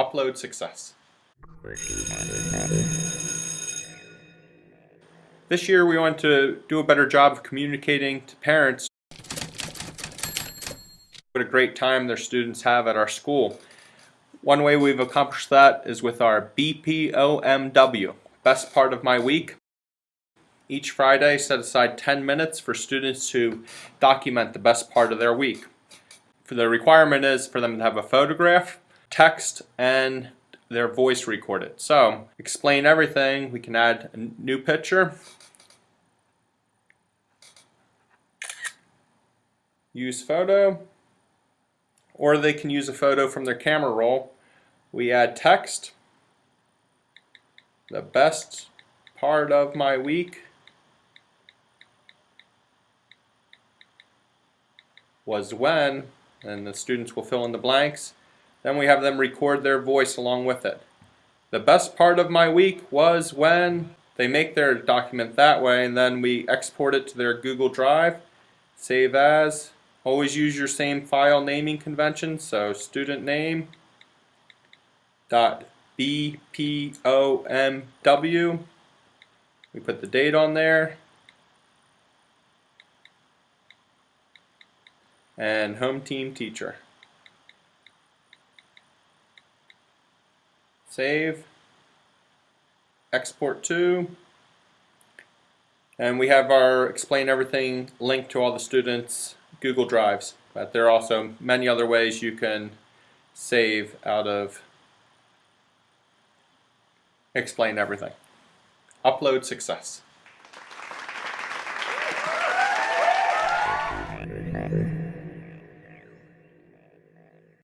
Upload success. This year we want to do a better job of communicating to parents what a great time their students have at our school. One way we've accomplished that is with our BPOMW, best part of my week. Each Friday set aside 10 minutes for students to document the best part of their week. For the requirement is for them to have a photograph, text, and their voice recorded. So, explain everything. We can add a new picture. Use photo. Or they can use a photo from their camera roll. We add text. The best part of my week was when, and the students will fill in the blanks. Then we have them record their voice along with it. The best part of my week was when they make their document that way and then we export it to their Google Drive, save as. Always use your same file naming convention, so student name dot BPOMW. We put the date on there. And home team teacher. Save. Export to. And we have our explain everything linked to all the students' Google Drives. But there are also many other ways you can save out of explain everything. Upload success.